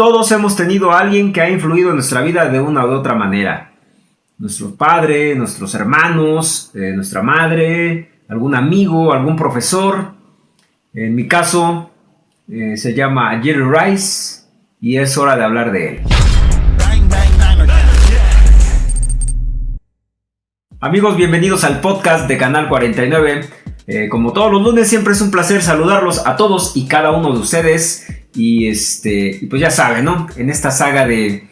Todos hemos tenido a alguien que ha influido en nuestra vida de una u otra manera. Nuestro padre, nuestros hermanos, eh, nuestra madre, algún amigo, algún profesor. En mi caso, eh, se llama Jerry Rice y es hora de hablar de él. Amigos, bienvenidos al podcast de Canal 49. Eh, como todos los lunes, siempre es un placer saludarlos a todos y cada uno de ustedes. Y este, pues ya saben, ¿no? En esta saga de,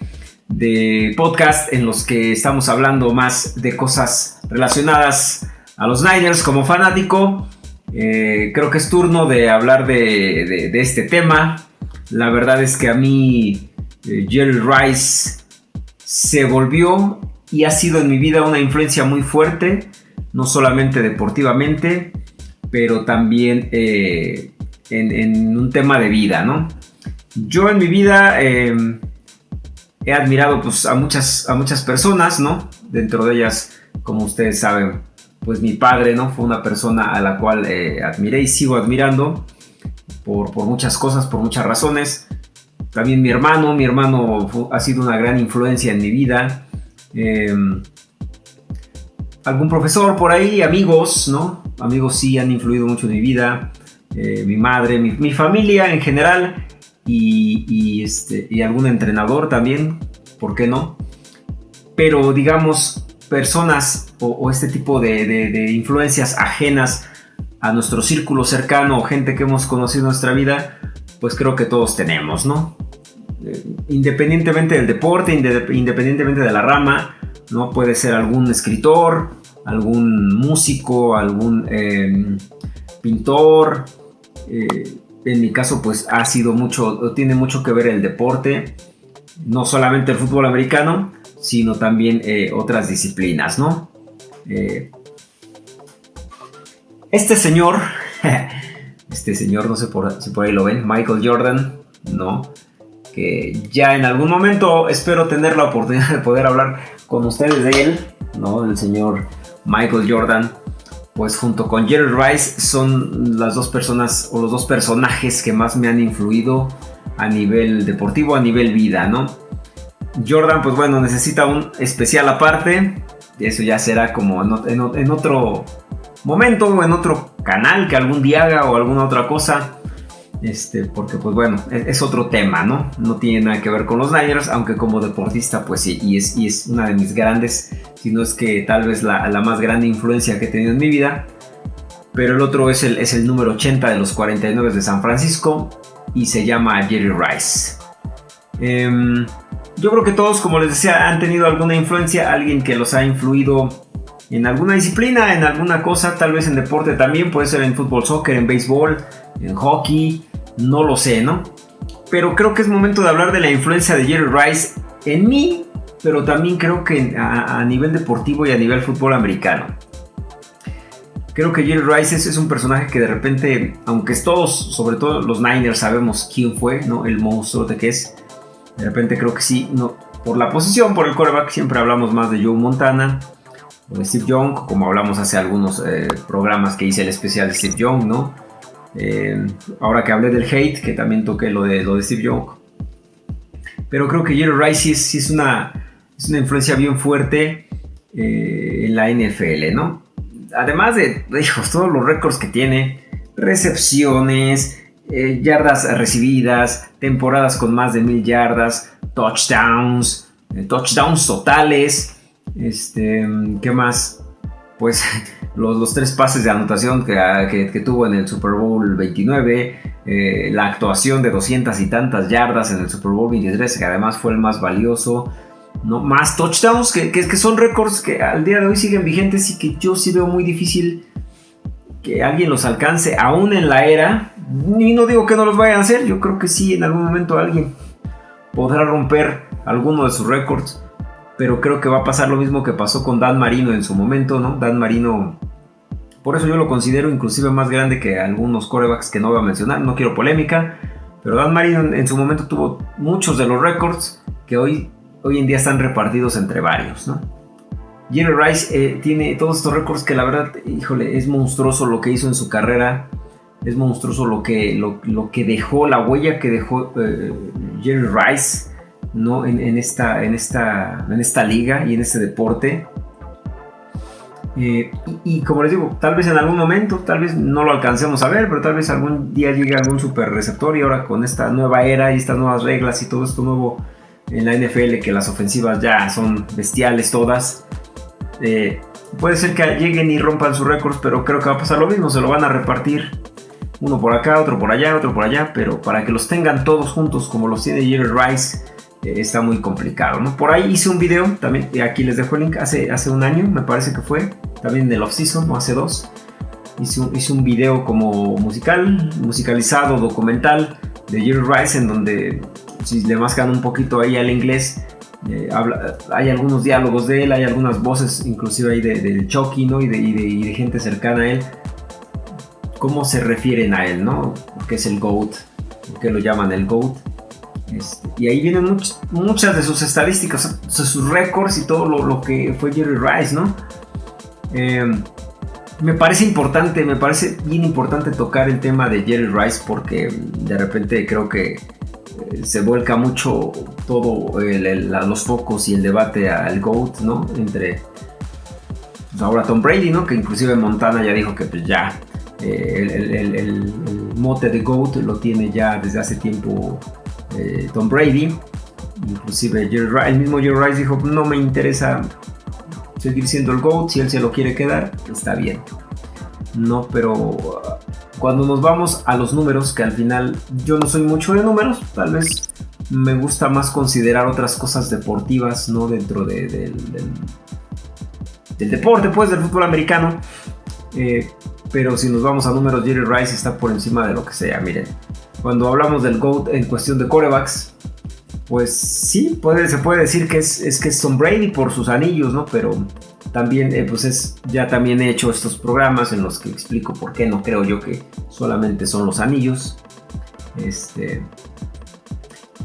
de podcast en los que estamos hablando más de cosas relacionadas a los Niners como fanático, eh, creo que es turno de hablar de, de, este tema. La verdad es que a mí eh, Jerry Rice se volvió y ha sido en mi vida una influencia muy fuerte, no solamente deportivamente, pero también eh, en, un tema de vida, ¿no? Yo en mi vida em, he admirado pues, a, muchas, a muchas personas, ¿no? Dentro de ellas, como ustedes saben, pues mi padre, ¿no? Fue una persona a la cual eh, admiré y sigo admirando por, por, muchas cosas, por muchas razones. También mi hermano, mi hermano ha sido una gran influencia en mi vida. Em, algún profesor por ahí, amigos, ¿no? Amigos sí han influido mucho en mi vida. Eh, mi madre, mi, familia en general y, este, y algún entrenador también, ¿por qué no? Pero digamos, personas o, este tipo de, influencias ajenas a nuestro círculo cercano o gente que hemos conocido en nuestra vida, pues creo que todos tenemos, ¿no? Eh, independientemente del deporte, independientemente de la rama, ¿no? Puede ser algún escritor, algún músico, algún em, pintor. Eh, en mi caso, pues ha sido mucho, tiene mucho que ver el deporte, no solamente el fútbol americano, sino también eh, otras disciplinas, ¿no? este señor, este señor, no sé si por ahí lo ven, Michael Jordan, ¿no? ya en algún momento espero tener la oportunidad de poder hablar con ustedes de él, ¿no? Del señor Michael Jordan. Pues junto con Jerry Rice son las dos personas o los dos personajes que más me han influido a nivel deportivo, a nivel vida, ¿no? Jordan, pues bueno, necesita un especial aparte. Eso ya será como en, otro momento o en otro canal que algún día haga o alguna otra cosa. Este, porque pues bueno, es, otro tema, ¿no? No tiene nada que ver con los Niners, aunque como deportista pues sí, y es, y es una de mis grandes, si no es que tal vez la, más grande influencia que he tenido en mi vida. Pero el otro es el, es el número 80 de los 49 de San Francisco y se llama Jerry Rice. Em, yo creo que todos, como les decía, han tenido alguna influencia, alguien que los ha influido en alguna disciplina, en alguna cosa, tal vez en deporte también, puede ser en fútbol, soccer, en béisbol, en hockey, no lo sé, ¿no? Pero creo que es momento de hablar de la influencia de Jerry Rice en mí, pero también creo que a, nivel deportivo y a nivel fútbol americano. Creo que Jerry Rice es, un personaje que de repente, aunque todos, sobre todo los Niners, sabemos quién fue, ¿no? El monstruo de que es. De repente creo que sí, no, por la posición, por el coreback, siempre hablamos más de Joe Montana o de Steve Young, como hablamos hace algunos eh, programas que hice el especial de Steve Young, ¿no? Eh, ahora que hablé del hate, que también toqué lo de, lo de Steve Young. Pero creo que Jerry Rice sí es, una, es una influencia bien fuerte eh, en la NFL, ¿no? Además de hijos, todos los récords que tiene, recepciones, eh, yardas recibidas, temporadas con más de mil yardas, touchdowns, touchdowns totales. Este, ¿Qué más? Pues los, tres pases de anotación ah, que, tuvo en el Super Bowl 29, eh, la actuación de 200 y tantas yardas en el Super Bowl 23, que además fue el más valioso, ¿no? más touchdowns, que, que, son récords que al día de hoy siguen vigentes y que yo sí veo muy difícil que alguien los alcance, aún en la era, y no digo que no los vayan a hacer, yo creo que sí, en algún momento alguien podrá romper alguno de sus récords pero creo que va a pasar lo mismo que pasó con Dan Marino en su momento, ¿no? Dan Marino, por eso yo lo considero inclusive más grande que algunos corebacks que no voy a mencionar, no quiero polémica, pero Dan Marino en, su momento tuvo muchos de los récords que hoy, hoy en día están repartidos entre varios, ¿no? Jerry Rice eh, tiene todos estos récords que la verdad, híjole, es monstruoso lo que hizo en su carrera, es monstruoso lo que, lo, que dejó, la huella que dejó, eh, Jerry Rice, ¿no? En, esta, en, esta, en esta liga y en este deporte. Eh, y, como les digo, tal vez en algún momento, tal vez no lo alcancemos a ver, pero tal vez algún día llegue algún super receptor y ahora con esta nueva era y estas nuevas reglas y todo esto nuevo en la NFL, que las ofensivas ya son bestiales todas, eh, puede ser que lleguen y rompan sus récords, pero creo que va a pasar lo mismo, se lo van a repartir uno por acá, otro por allá, otro por allá, pero para que los tengan todos juntos como los tiene Jerry Rice eh, está muy complicado, ¿no? Por ahí hice un video, también aquí les dejo el link, hace un año me parece que fue, también del off-season, o hace dos, hice un, un video como musical, musicalizado, documental de Jerry Rice en donde si le mascan un poquito ahí al inglés, eh, hay algunos diálogos de él, hay algunas voces inclusive ahí del de Chucky, ¿no? Y de, gente cercana a él. ¿Cómo se refieren a él, no? Que es el GOAT, que lo llaman el GOAT. Este, y ahí vienen muchas de sus estadísticas, sus récords y todo lo, que fue Jerry Rice, ¿no? Em, me parece importante, me parece bien importante tocar el tema de Jerry Rice porque de repente creo que eh, se vuelca mucho todo los focos y el debate al GOAT, ¿no? Entre pues, ahora Tom Brady, ¿no? Que inclusive Montana ya dijo que pues ya eh, el, mote de GOAT lo tiene ya desde hace tiempo eh, Tom Brady. Inclusive el mismo Jerry Rice dijo, no me interesa seguir siendo el GOAT, si él se lo quiere quedar, está bien. No, pero cuando nos vamos a los números, que al final yo no soy mucho de números, tal vez me gusta más considerar otras cosas deportivas, ¿no? Dentro del, del, deporte, pues, del fútbol americano. Eh, pero si nos vamos a números, Jerry Rice está por encima de lo que sea. Miren, cuando hablamos del GOAT en cuestión de corebacks, pues sí, puede, se puede decir que es, que es Tom Brady por sus anillos, ¿no? Pero también, eh, pues es, ya también he hecho estos programas en los que explico por qué no creo yo que solamente son los anillos. Este,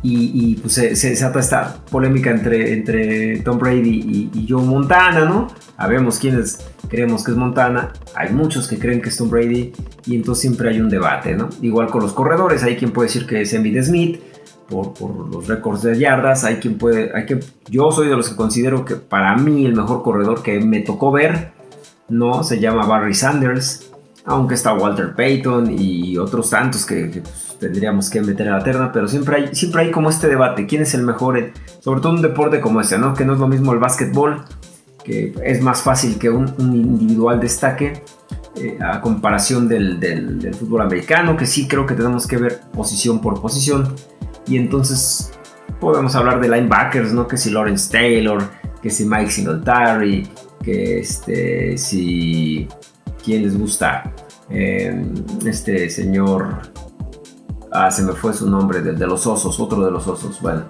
y, pues se, se, desata esta polémica entre, entre Tom Brady y, Joe Montana, ¿no? Sabemos quiénes creemos que es Montana, hay muchos que creen que es Tom Brady y entonces siempre hay un debate, ¿no? Igual con los corredores, hay quien puede decir que es Emmitt Smith, por, los récords de yardas. Hay quien puede, hay que, yo soy de los que considero que para mí el mejor corredor que me tocó ver, no, se llama Barry Sanders, aunque está Walter Payton y otros tantos que, pues, tendríamos que meter a la terna, pero siempre hay, siempre hay como este debate, quién es el mejor, sobre todo un deporte como este, ¿no? Que no es lo mismo el básquetbol, que es más fácil que un, individual destaque. Eh, a comparación del, del, fútbol americano, que sí creo que tenemos que ver posición por posición. Y entonces podemos hablar de linebackers, ¿no? Que si Lawrence Taylor, que si Mike Singletary, que este, si... ¿Quién les gusta? Em, este señor... Ah, se me fue su nombre, de, de, los osos, otro de los osos, bueno.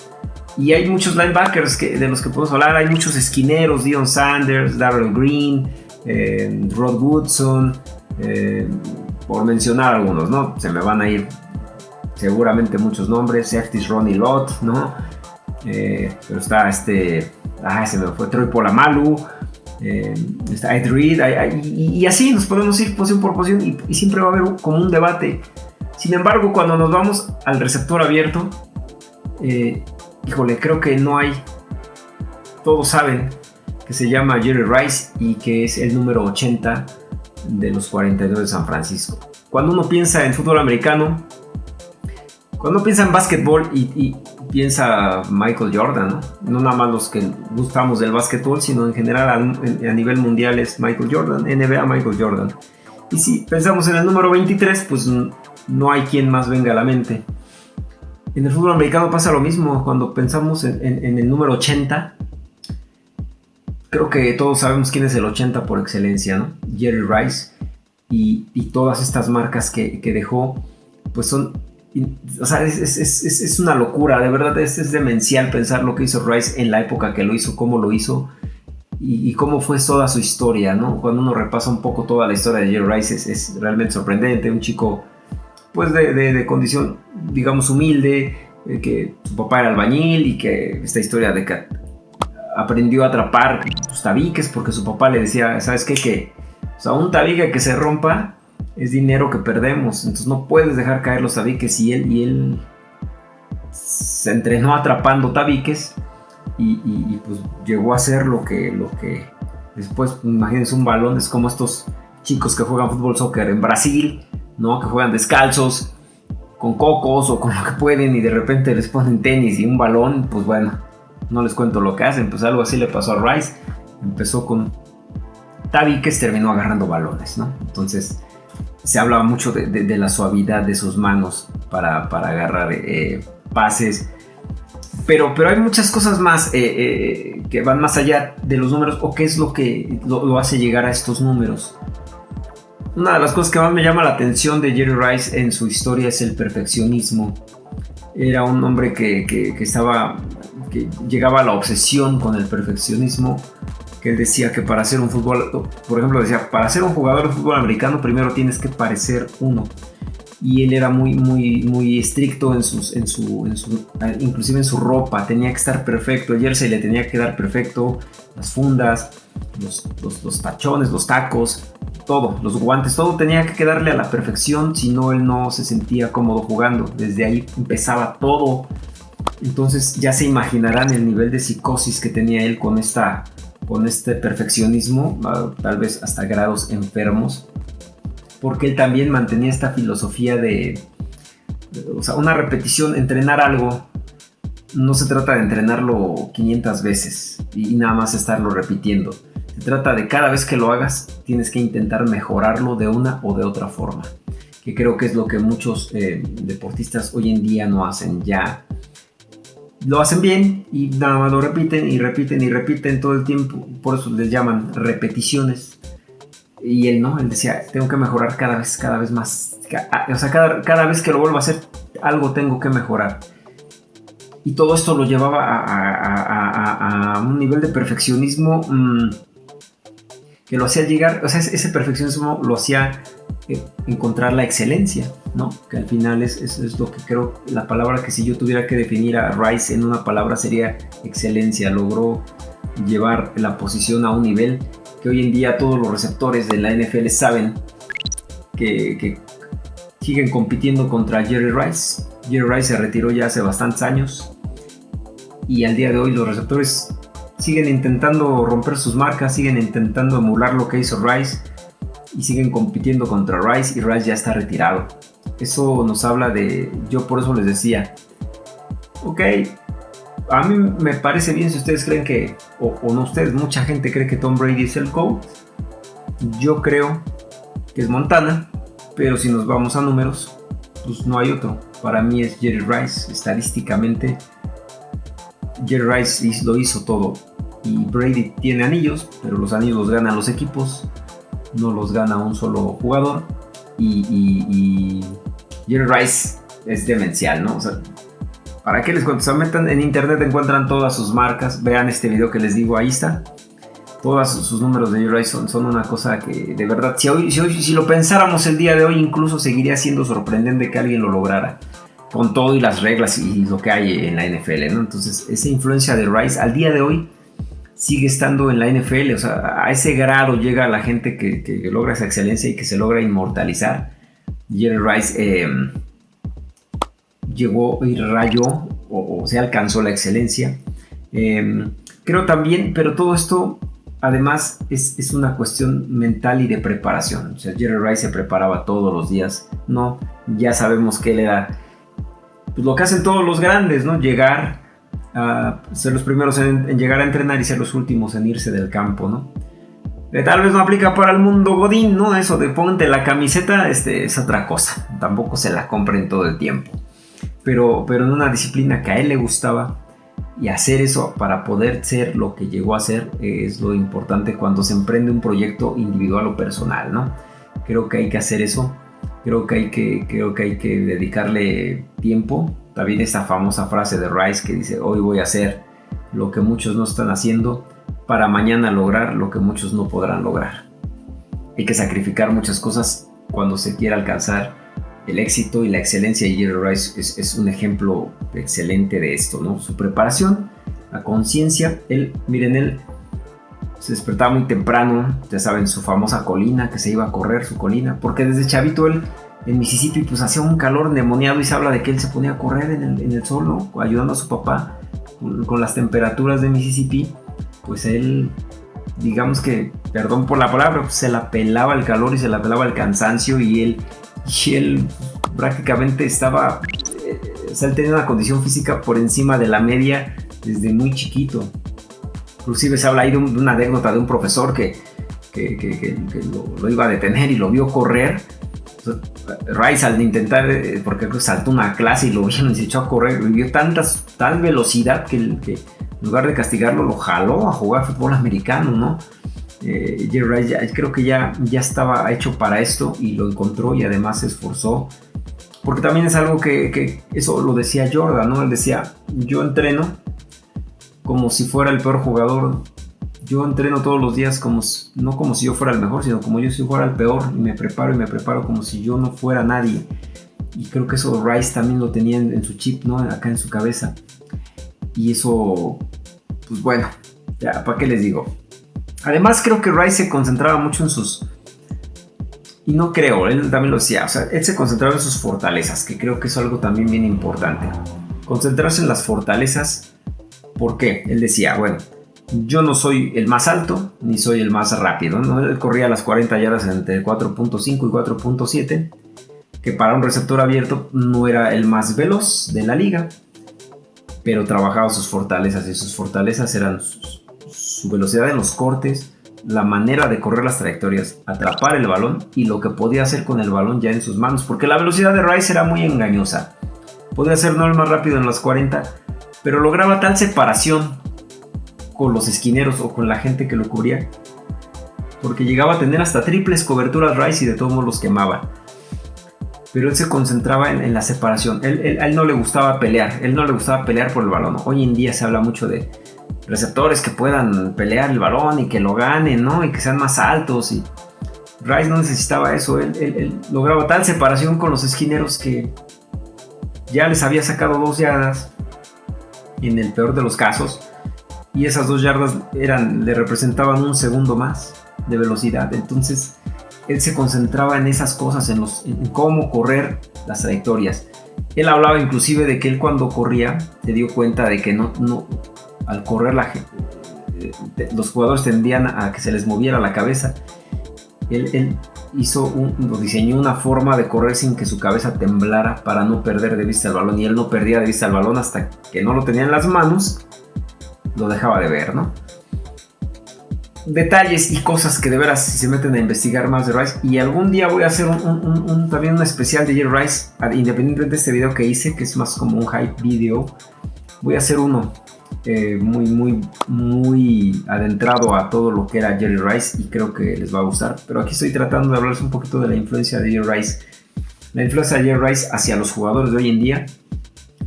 Y hay muchos linebackers que, de los que podemos hablar, hay muchos esquineros, Dion Sanders, Darrell Green, em, Rod Woodson, em, por mencionar algunos, ¿no? Se me van a ir seguramente muchos nombres, Safeties Ronnie Lott, ¿no? Eh, pero está este, ah, se me fue Troy Polamalu, eh, está Ed Reed, y, así nos podemos ir posición por posición y, siempre va a haber como un debate. Sin embargo, cuando nos vamos al receptor abierto, eh, híjole, creo que no hay, todos saben que se llama Jerry Rice y que es el número 80 de los 42 de San Francisco. Cuando uno piensa en fútbol americano, cuando piensa en básquetbol y, piensa Michael Jordan, ¿no? ¿no? nada más los que gustamos del básquetbol, sino en general a, nivel mundial es Michael Jordan, NBA Michael Jordan. Y si pensamos en el número 23, pues no hay quien más venga a la mente. En el fútbol americano pasa lo mismo, cuando pensamos en, el número 80, creo que todos sabemos quién es el 80 por excelencia. Jerry Rice y, todas estas marcas que dejó, pues son o sea, es, una locura, de verdad es, demencial pensar lo que hizo Rice en la época que lo hizo, cómo lo hizo y, cómo fue toda su historia, ¿no? Cuando uno repasa un poco toda la historia de Jerry Rice es, realmente sorprendente, un chico pues de, condición, digamos, humilde, eh, que su papá era albañil y que esta historia de que aprendió a atrapar pues, tabiques porque su papá le decía, ¿sabes qué? Que, o sea, un tabique que se rompa es dinero que perdemos. Entonces no puedes dejar caer los tabiques y él, y él se entrenó atrapando tabiques y, pues llegó a ser lo que, lo que después, imagínense un balón, es como estos chicos que juegan fútbol soccer en Brasil, ¿no? Que juegan descalzos, con cocos o con lo que pueden y de repente les ponen tenis y un balón, pues bueno, no les cuento lo que hacen, pues algo así le pasó a Rice, empezó con tabiques, terminó agarrando balones, ¿no? Entonces se hablaba mucho de, la suavidad de sus manos para, agarrar eh, pases, pero, pero hay muchas cosas más eh, eh, que van más allá de los números o qué es lo que lo, hace llegar a estos números. Una de las cosas que más me llama la atención de Jerry Rice en su historia es el perfeccionismo. Era un hombre que, que, estaba, que llegaba a la obsesión con el perfeccionismo, que decía que para ser un fútbol, por ejemplo, decía, para ser un jugador de fútbol americano primero tienes que parecer uno. Y él era muy, muy, muy estricto en, sus, en, su, en su, inclusive en su ropa, tenía que estar perfecto, el jersey le tenía que dar perfecto, las fundas, los, los, tachones, los tacos, todo, los guantes, todo tenía que quedarle a la perfección, si no él no se sentía cómodo jugando, desde ahí empezaba todo, entonces ya se imaginarán el nivel de psicosis que tenía él con, esta, con este perfeccionismo, tal vez hasta grados enfermos, porque él también mantenía esta filosofía de, o sea, una repetición, entrenar algo, no se trata de entrenarlo 500 veces y nada más estarlo repitiendo. Se trata de cada vez que lo hagas, tienes que intentar mejorarlo de una o de otra forma. Que creo que es lo que muchos eh, deportistas hoy en día no hacen ya. Lo hacen bien y nada más lo repiten y repiten y repiten todo el tiempo. Por eso les llaman repeticiones. Y él no, él decía, tengo que mejorar cada vez, cada vez más. O sea, cada, vez que lo vuelvo a hacer, algo tengo que mejorar. Y todo esto lo llevaba a, un nivel de perfeccionismo mm, que lo hacía llegar, o sea, ese perfeccionismo lo hacía eh, encontrar la excelencia, ¿no? Que al final es, es, lo que creo, la palabra que si yo tuviera que definir a Rice en una palabra sería excelencia. Logró llevar la posición a un nivel que hoy en día todos los receptores de la NFL saben que, siguen compitiendo contra Jerry Rice. Jerry Rice se retiró ya hace bastantes años y al día de hoy los receptores siguen intentando romper sus marcas, siguen intentando emular lo que hizo Rice y siguen compitiendo contra Rice y Rice ya está retirado. Eso nos habla de, yo por eso les decía, ok, a mí me parece bien si ustedes creen que, o, no ustedes, mucha gente cree que Tom Brady es el GOAT. Yo creo que es Montana, pero si nos vamos a números, pues no hay otro. Para mí es Jerry Rice, estadísticamente. Jerry Rice lo hizo todo. Y Brady tiene anillos, pero los anillos los ganan los equipos, no los gana un solo jugador. Y, Jerry Rice es demencial, ¿no? O sea, ¿Para qué les cuento? Metan en internet, encuentran todas sus marcas. Vean este video que les digo, ahí está. Todos sus números de Horizon son una cosa que de verdad, si, hoy, si, lo pensáramos el día de hoy, incluso seguiría siendo sorprendente que alguien lo lograra. Con todo y las reglas y lo que hay en la NFL, ¿no? Entonces, esa influencia de Rice al día de hoy sigue estando en la NFL. O sea, a ese grado llega la gente que, logra esa excelencia y que se logra inmortalizar. Jerry Rice. Eh, llegó y rayó o, se alcanzó la excelencia. Em, creo también, pero todo esto además es, una cuestión mental y de preparación. O sea, Jerry Rice se preparaba todos los días, ¿no? Ya sabemos que él era pues, lo que hacen todos los grandes, ¿no? Llegar a ser los primeros en, llegar a entrenar y ser los últimos en irse del campo, ¿no? Eh, tal vez no aplica para el mundo godín, ¿no? Eso de ponte la camiseta este, es otra cosa. Tampoco se la compren todo el tiempo pero, pero en una disciplina que a él le gustaba. Y hacer eso para poder ser lo que llegó a ser es lo importante cuando se emprende un proyecto individual o personal, ¿no? Creo que hay que hacer eso. Creo que hay que, creo que, hay que dedicarle tiempo. También esa famosa frase de Rice que dice, hoy voy a hacer lo que muchos no están haciendo para mañana lograr lo que muchos no podrán lograr. Hay que sacrificar muchas cosas cuando se quiera alcanzar el éxito y la excelencia de Jerry Rice es, un ejemplo excelente de esto, ¿no? Su preparación, la conciencia, él, miren, él se despertaba muy temprano, ya saben, su famosa colina, que se iba a correr su colina, porque desde chavito él en Mississippi pues hacía un calor endemoniado y se habla de que él se ponía a correr en el, en sol, ¿no? ayudando a su papá con, las temperaturas de Mississippi, pues él, digamos que, perdón por la palabra, pues, se la pelaba el calor y se la pelaba el cansancio y él, y él prácticamente estaba, eh, o sea, él tenía una condición física por encima de la media desde muy chiquito. Inclusive se habla ahí de, una anécdota de un profesor que, que, lo, iba a detener y lo vio correr Rice al intentar, eh, porque saltó una clase y lo vieron y se echó a correr, vio tantas, tal velocidad que, en lugar de castigarlo lo jaló a jugar fútbol americano, ¿no? Eh, Jerry Rice ya, creo que ya, ya estaba hecho para esto y lo encontró y además se esforzó. Porque también es algo que, que eso lo decía Jordan, ¿no? Él decía, yo entreno como si fuera el peor jugador yo entreno todos los días como no como si yo fuera el mejor, sino como yo si fuera el peor y me preparo y me preparo como si yo no fuera nadie. Y creo que eso Rice también lo tenía en, su chip, ¿no? Acá en su cabeza. Y eso, pues bueno, ya, ¿para qué les digo? Además creo que Rice se concentraba mucho en sus... Y no creo, él también lo decía, o sea, él se concentraba en sus fortalezas, que creo que es algo también bien importante. Concentrarse en las fortalezas, ¿por qué? Él decía, bueno, yo no soy el más alto ni soy el más rápido. ¿no? Él corría las 40 yardas entre 4.5 y 4.7, que para un receptor abierto no era el más veloz de la liga, pero trabajaba sus fortalezas y sus fortalezas eran su, velocidad en los cortes, la manera de correr las trayectorias, atrapar el balón y lo que podía hacer con el balón ya en sus manos, porque la velocidad de Rice era muy engañosa. Podía ser no el más rápido en las 40, pero lograba tal separación con los esquineros o con la gente que lo cubría. Porque llegaba a tener hasta triples coberturas Rice y de todos modos los quemaba. Pero él se concentraba en, la separación. Él, a él no le gustaba pelear. Él no le gustaba pelear por el balón. Hoy en día se habla mucho de receptores que puedan pelear el balón y que lo ganen, ¿no? Y que sean más altos. Y Rice no necesitaba eso. Él, él lograba tal separación con los esquineros que ya les había sacado dos yardas. En el peor de los casos, y esas dos yardas eran, le representaban un segundo más de velocidad. Entonces él se concentraba en esas cosas, en, cómo correr las trayectorias. Él hablaba inclusive de que él cuando corría se dio cuenta de que no, no al correr la, eh, los jugadores tendían a que se les moviera la cabeza. Él, él hizo un, diseñó una forma de correr sin que su cabeza temblara para no perder de vista el balón y él no perdía de vista el balón hasta que no lo tenía en las manos lo dejaba de ver, ¿no? Detalles y cosas que de veras si se meten a investigar más de Rice. Y algún día voy a hacer un, también un especial de Jerry Rice, independientemente de este video que hice, que es más como un hype video. Voy a hacer uno eh, muy, muy, muy adentrado a todo lo que era Jerry Rice y creo que les va a gustar. Pero aquí estoy tratando de hablarles un poquito de la influencia de Jerry Rice. La influencia de Jerry Rice hacia los jugadores de hoy en día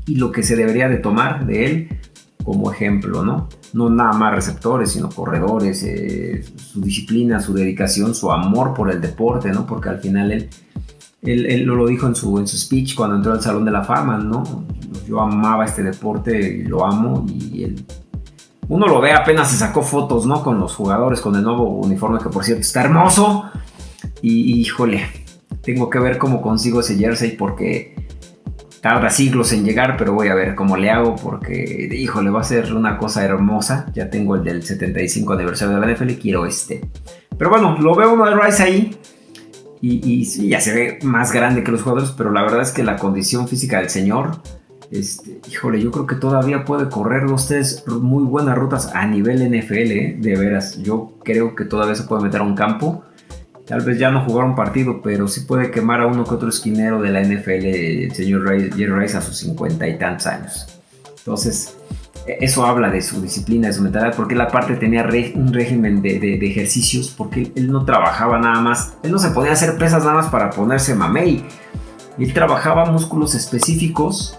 y lo que se debería de tomar de él como ejemplo, ¿no? No nada más receptores, sino corredores, eh, su disciplina, su dedicación, su amor por el deporte, ¿no? Porque al final él, él, lo dijo en su, en su speech cuando entró al Salón de la Fama, ¿no? Yo amaba este deporte y lo amo y él... Uno lo ve, apenas se sacó fotos, ¿no? Con los jugadores, con el nuevo uniforme que por cierto está hermoso. Y híjole, tengo que ver cómo consigo ese jersey porque tarda siglos en llegar, pero voy a ver cómo le hago porque, híjole, va a ser una cosa hermosa. Ya tengo el del 75 aniversario de la NFL y quiero este. Pero bueno, lo veo de Rice ahí. Y, sí, ya se ve más grande que los jugadores, pero la verdad es que la condición física del señor, este, híjole, yo creo que todavía puede correr los tres muy buenas rutas a nivel NFL, ¿eh? de veras. Yo creo que todavía se puede meter a un campo Tal vez ya no jugar un partido, pero sí puede quemar a uno que otro esquinero de la NFL, el señor Jerry Rice, a sus cincuenta y tantos años. Entonces, e, eso habla de su disciplina, de su mentalidad, porque él aparte tenía un régimen de, ejercicios, porque él no trabajaba nada más, él no se podía hacer pesas nada más para ponerse mamey. Él trabajaba músculos específicos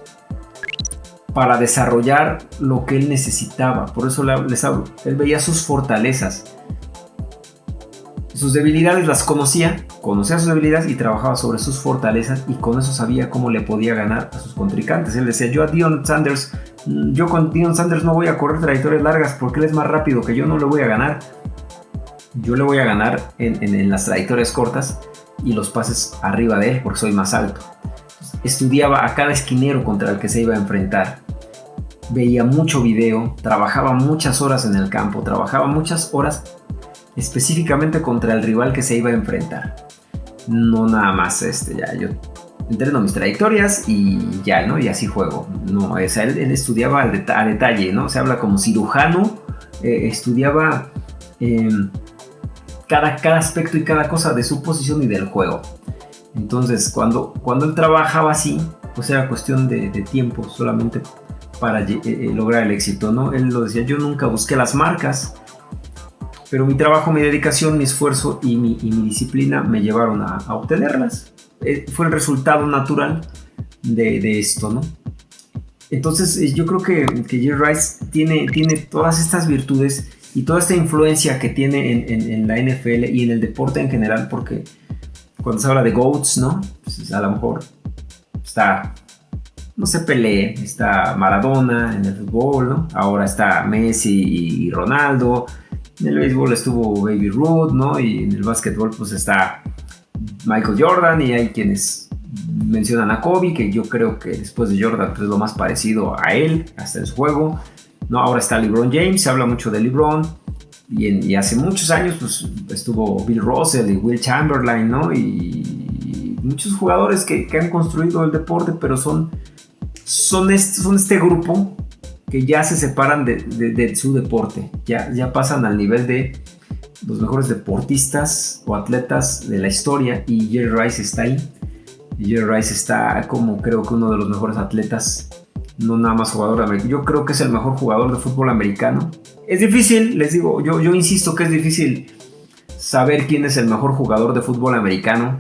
para desarrollar lo que él necesitaba. Por eso les hablo. Él veía sus fortalezas sus debilidades las conocía, conocía sus debilidades y trabajaba sobre sus fortalezas y con eso sabía cómo le podía ganar a sus contrincantes. Él decía, yo a Dion Sanders, mm, yo con Dion Sanders no voy a correr trayectorias largas porque él es más rápido que yo, no le voy a ganar. Yo le voy a ganar en, las trayectorias cortas y los pases arriba de él porque soy más alto. Estudiaba a cada esquinero contra el que se iba a enfrentar. Veía mucho video, trabajaba muchas horas en el campo, trabajaba muchas horas específicamente contra el rival que se iba a enfrentar. No nada más este, ya yo entreno mis trayectorias y ya, ¿no? Y así juego. No, o sea, él, estudiaba a detalle, ¿no? Se habla como cirujano, eh, estudiaba em, cada, cada aspecto y cada cosa de su posición y del juego. Entonces, cuando, cuando él trabajaba así, pues era cuestión de, tiempo solamente para eh, eh, lograr el éxito, ¿no? Él lo decía, yo nunca busqué las marcas, pero mi trabajo, mi dedicación, mi esfuerzo y mi, disciplina me llevaron a, obtenerlas. Eh, fue el resultado natural de, esto, ¿no? Entonces yo creo que, que Jerry Rice tiene, tiene todas estas virtudes y toda esta influencia que tiene en, la NFL y en el deporte en general, porque cuando se habla de GOATs, ¿no? Pues a lo mejor está, no se pelee, está Maradona en el fútbol, ¿no? Ahora está Messi y Ronaldo, en el béisbol estuvo Baby Ruth, ¿no? Y en el básquetbol pues está Michael Jordan y hay quienes mencionan a Kobe, que yo creo que después de Jordan pues, es lo más parecido a él, hasta en su juego. ¿no? Ahora está LeBron James, se habla mucho de LeBron. Y, hace muchos años pues, estuvo Bill Russell y Will Chamberlain, ¿no? Y, muchos jugadores que, han construido el deporte, pero son, son este grupo que ya se separan de, su deporte, ya, pasan al nivel de los mejores deportistas o atletas de la historia y Jerry Rice está ahí. Jerry Rice está como creo que uno de los mejores atletas no nada más jugador americano. Yo creo que es el mejor jugador de fútbol americano. Es difícil, les digo, yo, yo insisto que es difícil saber quién es el mejor jugador de fútbol americano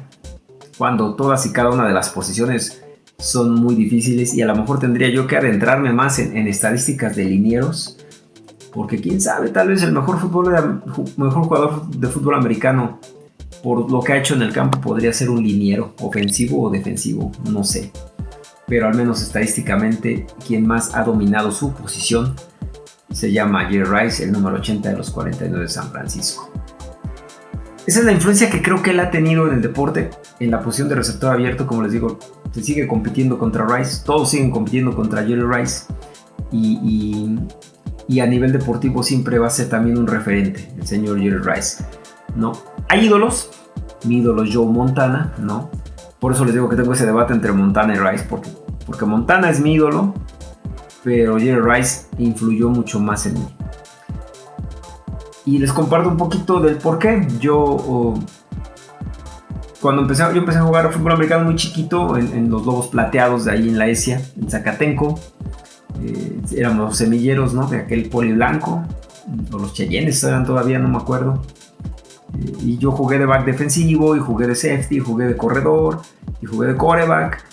cuando todas y cada una de las posiciones son muy difíciles y a lo mejor tendría yo que adentrarme más en, estadísticas de linieros porque quién sabe, tal vez el mejor, mejor jugador de fútbol americano por lo que ha hecho en el campo podría ser un liniero, ofensivo o defensivo, no sé pero al menos estadísticamente quien más ha dominado su posición se llama Jerry Rice, el número 80 de los 49 de San Francisco. Esa es la influencia que creo que él ha tenido en el deporte, en la posición de receptor abierto, como les digo, se sigue compitiendo contra Rice, todos siguen compitiendo contra Jerry Rice y, a nivel deportivo siempre va a ser también un referente, el señor Jerry Rice. ¿no? Hay ídolos, mi ídolo Joe Montana, ¿no? Por eso les digo que tengo ese debate entre Montana y Rice, porque, porque Montana es mi ídolo, pero Jerry Rice influyó mucho más en mí. Y les comparto un poquito del por qué. Yo, cuando empecé, yo empecé a jugar fútbol americano muy chiquito en, los Lobos Plateados de ahí en la ESIA, en Zacatenco. Eh, éramos semilleros, ¿no? De aquel poli blanco. O los Cheyennes eran todavía, no me acuerdo y yo jugué de back defensivo, y jugué de safety, y jugué de corredor, y jugué de coreback.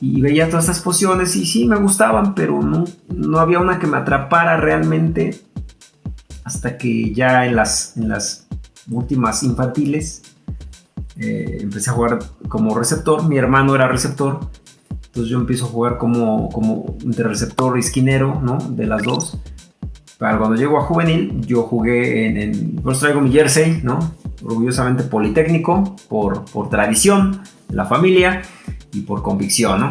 Y veía todas estas posiciones y sí me gustaban, pero no, no había una que me atrapara realmente hasta que ya en las, en las últimas infantiles eh, empecé a jugar como receptor. Mi hermano era receptor, entonces yo empiezo a jugar como, como entre receptor y esquinero, ¿no? De las dos. Para cuando llego a juvenil, yo jugué en, en pues traigo mi jersey, ¿no? Orgullosamente politécnico, por, por tradición de la familia y por convicción, ¿no?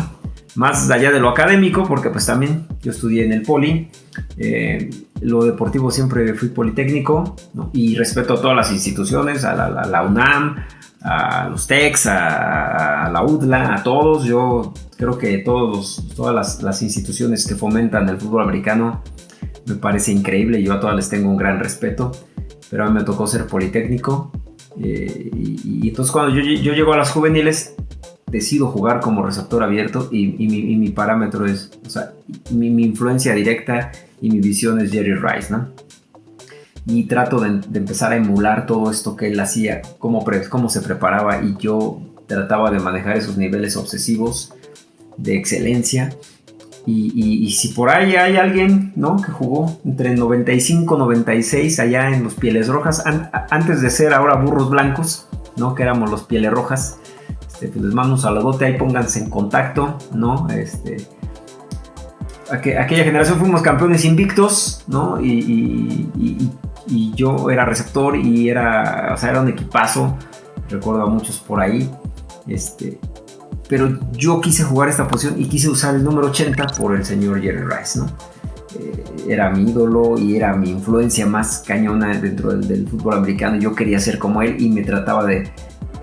Más allá de lo académico, porque pues también yo estudié en el poli, eh, lo deportivo siempre fui politécnico, ¿no? Y respeto a todas las instituciones, a la, UNAM, a los TECs, a, la UDLA, a todos. Yo creo que todos, todas las, instituciones que fomentan el fútbol americano me parece increíble, yo a todas les tengo un gran respeto, pero a mí me tocó ser politécnico. Eh, y, entonces cuando yo, llego a las juveniles, decido jugar como receptor abierto y, mi, parámetro es, o sea, mi, influencia directa y mi visión es Jerry Rice, ¿no? Y trato de, empezar a emular todo esto que él hacía, cómo, cómo se preparaba y yo trataba de manejar esos niveles obsesivos de excelencia y, si por ahí hay alguien ¿no? que jugó entre 95 y 96 allá en los Pieles Rojas, antes de ser ahora burros blancos, ¿no? que éramos los Pieles Rojas, este, pues les mando un saludote, ahí pónganse en contacto, ¿no? Este, aquella generación fuimos campeones invictos, ¿no? Y, yo era receptor y era, o sea, era un equipazo. recuerdo a muchos por ahí. Este, pero yo quise jugar esta posición y quise usar el número 80 por el señor Jerry Rice, ¿no? Eh, era mi ídolo y era mi influencia más cañona dentro del, fútbol americano. Yo quería ser como él y me trataba de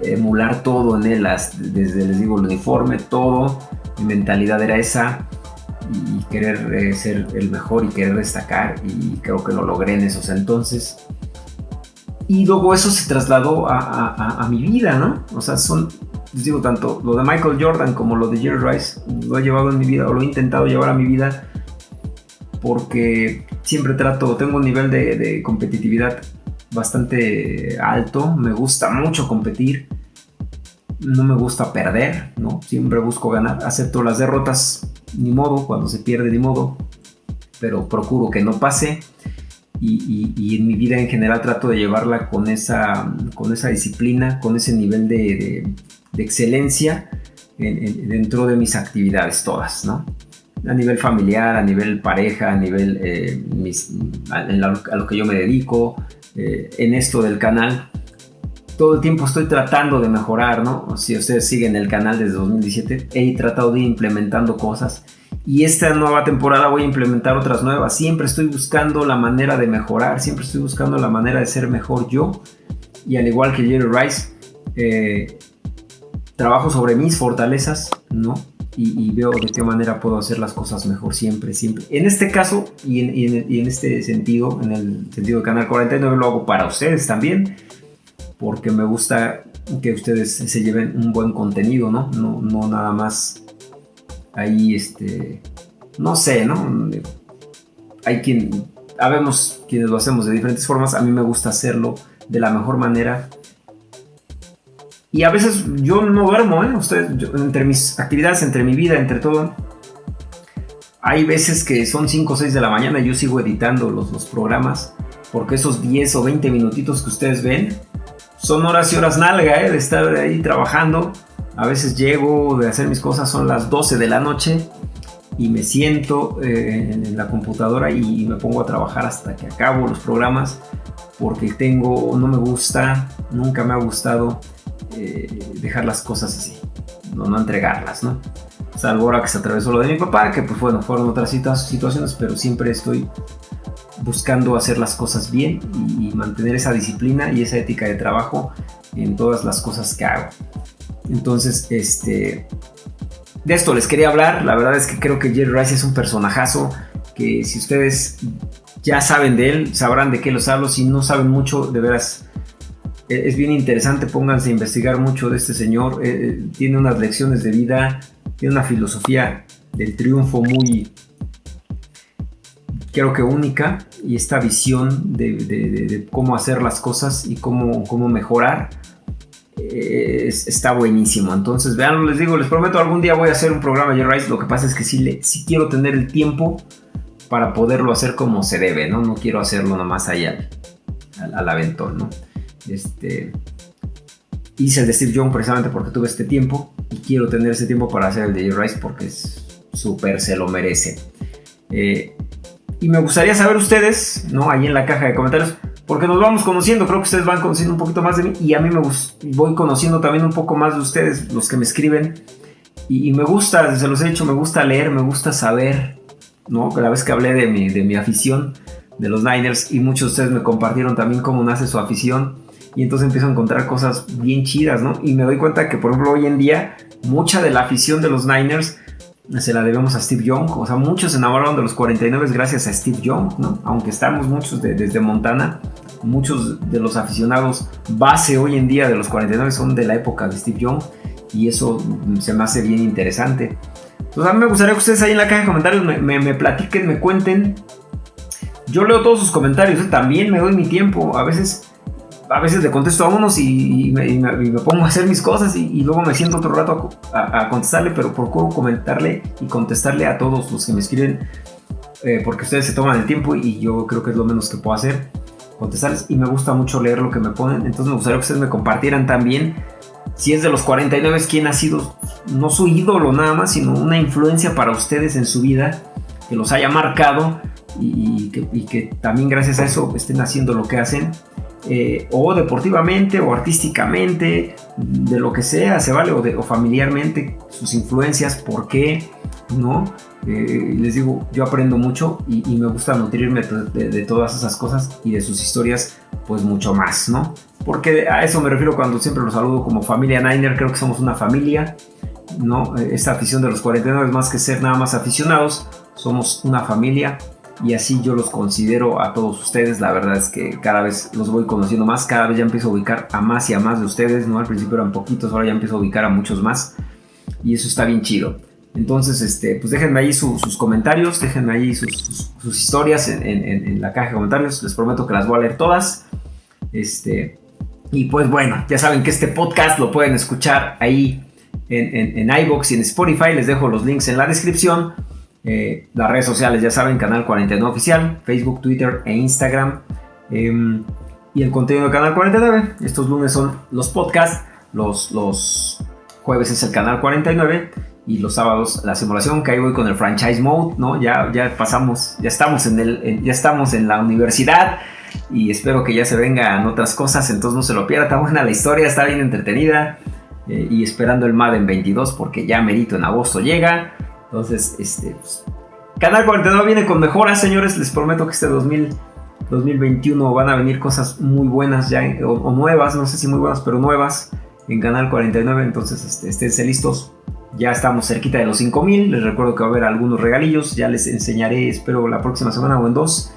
emular todo en él, desde les digo el uniforme, todo. Mi mentalidad era esa y querer eh, ser el mejor y querer destacar y creo que lo logré en esos entonces. Y luego eso se trasladó a, mi vida, ¿no? O sea, son, les digo, tanto lo de Michael Jordan como lo de Jerry Rice, lo he llevado en mi vida o lo he intentado llevar a mi vida porque siempre trato, tengo un nivel de, de competitividad bastante alto, me gusta mucho competir, no me gusta perder, ¿no? Siempre busco ganar, acepto las derrotas ni modo, cuando se pierde ni modo, pero procuro que no pase. Y, en mi vida en general trato de llevarla con esa, con esa disciplina, con ese nivel de, excelencia dentro de mis actividades todas, ¿no? A nivel familiar, a nivel pareja, a nivel eh, a, lo que yo me dedico, eh, en esto del canal, todo el tiempo estoy tratando de mejorar, ¿no? Si ustedes siguen el canal desde 2017, he tratado de ir implementando cosas y esta nueva temporada voy a implementar otras nuevas. Siempre estoy buscando la manera de mejorar, siempre estoy buscando la manera de ser mejor yo. Y al igual que Jerry Rice, eh, trabajo sobre mis fortalezas, ¿no? Y, veo de qué manera puedo hacer las cosas mejor siempre, siempre. En este caso y en, y en este sentido, en el sentido de Canal 49, lo hago para ustedes también porque me gusta que ustedes se lleven un buen contenido, ¿no? No, no nada más ahí, este, no sé, ¿no? Hay quien, habemos quienes lo hacemos de diferentes formas, a mí me gusta hacerlo de la mejor manera. Y a veces yo no duermo, ¿eh? Ustedes, entre mis actividades, entre mi vida, entre todo, hay veces que son 5 o 6 de la mañana y yo sigo editando los, los programas, porque esos 10 o 20 minutitos que ustedes ven, son horas y horas nalga, ¿eh? de estar ahí trabajando. A veces llego de hacer mis cosas, son las 12 de la noche y me siento eh, en la computadora y me pongo a trabajar hasta que acabo los programas porque tengo, no me gusta, nunca me ha gustado eh, dejar las cosas así, no, no entregarlas, ¿no? Salvo ahora que se atravesó lo de mi papá, que pues bueno, fueron otras situaciones, pero siempre estoy buscando hacer las cosas bien y, mantener esa disciplina y esa ética de trabajo en todas las cosas que hago. Entonces, este, de esto les quería hablar. La verdad es que creo que Jerry Rice es un personajazo que si ustedes ya saben de él, sabrán de qué los hablo. Si no saben mucho, de veras, e, es bien interesante. Pónganse a investigar mucho de este señor. Eh, eh, tiene unas lecciones de vida, tiene una filosofía del triunfo muy, creo que única y esta visión de, cómo hacer las cosas y cómo, cómo mejorar eh, está buenísimo. Entonces, vean, les digo, les prometo algún día voy a hacer un programa de Rice. Lo que pasa es que sí, le, quiero tener el tiempo para poderlo hacer como se debe, ¿no? No quiero hacerlo nomás allá al, al, aventón, ¿no? Este, hice el de Steve Young precisamente porque tuve este tiempo y quiero tener ese tiempo para hacer el de Rice porque es súper se lo merece. Eh, y me gustaría saber ustedes, ¿no? Ahí en la caja de comentarios, porque nos vamos conociendo, creo que ustedes van conociendo un poquito más de mí y a mí me voy conociendo también un poco más de ustedes, los que me escriben. Y, me gusta, se los he dicho, me gusta leer, me gusta saber, ¿no? La vez que hablé de mi, de mi afición, de los Niners, y muchos de ustedes me compartieron también cómo nace su afición. Y entonces empiezo a encontrar cosas bien chidas, ¿no? Y me doy cuenta que, por ejemplo, hoy en día, mucha de la afición de los Niners se la debemos a Steve Young. O sea, muchos se enamoraron de los 49 gracias a Steve Young, ¿no? Aunque estamos muchos desde Montana, muchos de los aficionados base hoy en día de los 49 son de la época de Steve Young y eso se me hace bien interesante. Entonces a mí me gustaría que ustedes ahí en la caja de comentarios me, platiquen, me cuenten. Yo leo todos sus comentarios, ¿eh? también me doy mi tiempo. A veces a veces le contesto a unos y, me, pongo a hacer mis cosas y, luego me siento otro rato a, contestarle, pero procuro comentarle y contestarle a todos los que me escriben eh, porque ustedes se toman el tiempo y yo creo que es lo menos que puedo hacer, contestarles. Y me gusta mucho leer lo que me ponen, entonces me gustaría que ustedes me compartieran también si es de los 49 quién ha sido no su ídolo nada más, sino una influencia para ustedes en su vida que los haya marcado y que también gracias a eso estén haciendo lo que hacen eh, o deportivamente o artísticamente, de lo que sea, se vale, o, familiarmente, sus influencias, por qué, ¿no? Eh, les digo, yo aprendo mucho y, me gusta nutrirme de, todas esas cosas y de sus historias, pues mucho más, ¿no? Porque a eso me refiero cuando siempre los saludo como familia Niner, creo que somos una familia, ¿no? Esta afición de los 49 es más que ser nada más aficionados, somos una familia y así yo los considero a todos ustedes. La verdad es que cada vez los voy conociendo más, cada vez ya empiezo a ubicar a más y a más de ustedes, ¿no? Al principio eran poquitos, ahora ya empiezo a ubicar a muchos más y eso está bien chido. Entonces, este, pues déjenme ahí sus comentarios, déjenme ahí sus, historias en, la caja de comentarios. Les prometo que las voy a leer todas. Este, y pues bueno, ya saben que este podcast lo pueden escuchar ahí en, en, iBox y en Spotify. Les dejo los links en la descripción. Eh, las redes sociales, ya saben, Canal 49 Oficial, Facebook, Twitter e Instagram. Em, y el contenido de Canal 49. Estos lunes son los podcasts, los, los jueves es el Canal 49 y los sábados la simulación, que ahí voy con el franchise mode, ¿no? Ya, ya pasamos, ya estamos en, el, ya estamos en la universidad y espero que ya se vengan otras cosas, entonces no se lo pierda, está buena la historia, está bien entretenida eh, y esperando el MAD en 22 porque ya merito en agosto llega. Entonces, este, pues, Canal 49 viene con mejoras, señores. Les prometo que este 2021 van a venir cosas muy buenas ya, o, nuevas, no sé si muy buenas, pero nuevas en Canal 49. Entonces, este, esténse listos. Ya estamos cerquita de los 5000. Les recuerdo que va a haber algunos regalillos. Ya les enseñaré, espero, la próxima semana o en dos,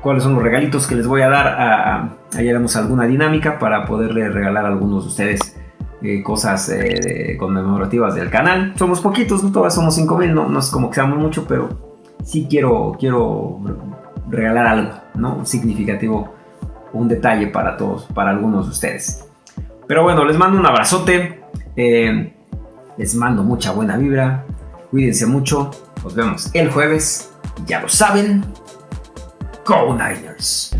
cuáles son los regalitos que les voy a dar. A, haremos alguna dinámica para poderle regalar a algunos de ustedes eh, cosas eh, conmemorativas del canal. Somos poquitos, no todas somos 5000, no, no es como que seamos mucho, pero sí quiero, quiero regalar algo, ¿no? Significativo, un detalle para todos, para algunos de ustedes. Pero bueno, les mando un abrazote, eh, les mando mucha buena vibra, cuídense mucho, nos vemos el jueves, ya lo saben, Go Niners.